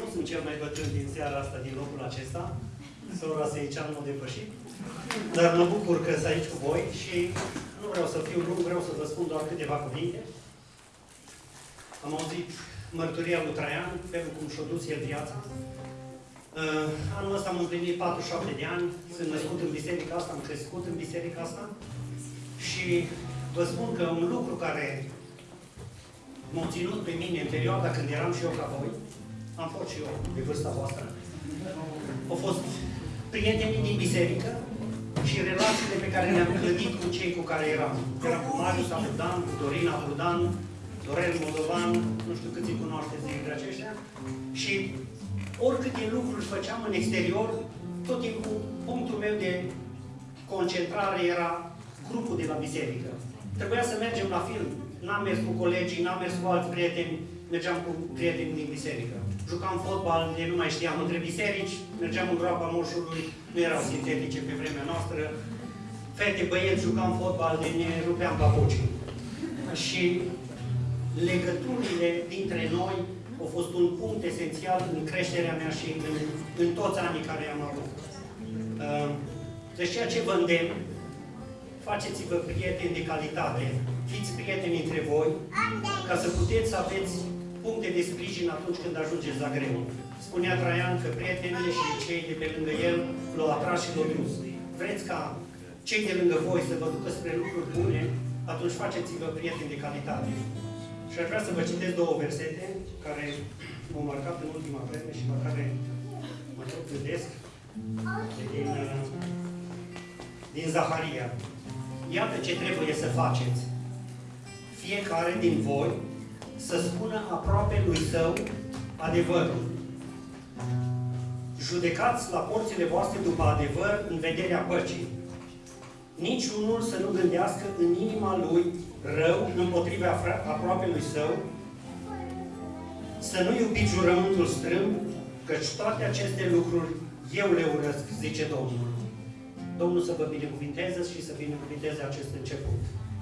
Nu sunt cel mai bătrân din seara asta, din locul acesta. Sora Seicean m-a depășit. Dar mă bucur că sunt aici cu voi și nu vreau să fiu lung, vreau să vă spun doar câteva cuvinte. Am auzit mărturia lui Traian, felul cum și-a dus el viața. Uh, anul ăsta am împlinit 47 de ani, sunt născut în biserica asta, am crescut în biserica asta și vă spun că un lucru care m-a ținut pe mine în perioada când eram și eu ca voi, am fost și eu de vârsta voastră, au fost prietenii din biserică și relațiile pe care le-am clădit cu cei cu care eram. Eram cu Marius Abrudan, cu Dorina Abrudan, Dorel Moldovan, nu știu câți îi cunoașteți dintre aceștia, și oricâte lucruri făceam în exterior, tot timpul punctul meu de concentrare era grupul de la biserică. Trebuia să mergem la film. N-am mers cu colegii, n-am mers cu alți prieteni, mergeam cu prieteni din biserică. Jucam fotbal, de nu mai știam, între biserici, mergeam în groapa moșului, nu erau sintetice pe vremea noastră. Fete, băieți, jucam fotbal, de ne rupeam papucii. Și legăturile dintre noi au fost un punct esențial în creșterea mea și în, în toți anii care am avut. Uh, deci ceea ce vă îndemn, faceți-vă prieteni de calitate, fiți prieteni între voi, ca să puteți să aveți puncte de sprijin atunci când ajungeți la greu. Spunea Traian că prietenii și cei de pe lângă el l-au atras și l-au dus. Vreți ca cei de lângă voi să vă ducă spre lucruri bune, atunci faceți-vă prieteni de calitate. Și aș vrea să vă citesc două versete care m-au marcat în ultima vreme și la care mă tot gândesc din, din Zaharia. Iată ce trebuie să faceți. Fiecare din voi să spună aproape lui său adevărul. Judecați la porțile voastre după adevăr în vederea păcii. Nici unul să nu gândească în inima lui rău împotriva aproape lui său, să nu iubiți jurământul strâmb, căci toate aceste lucruri eu le urăsc, zice Domnul. Domnul să vă binecuvinteze și să binecuvinteze acest început.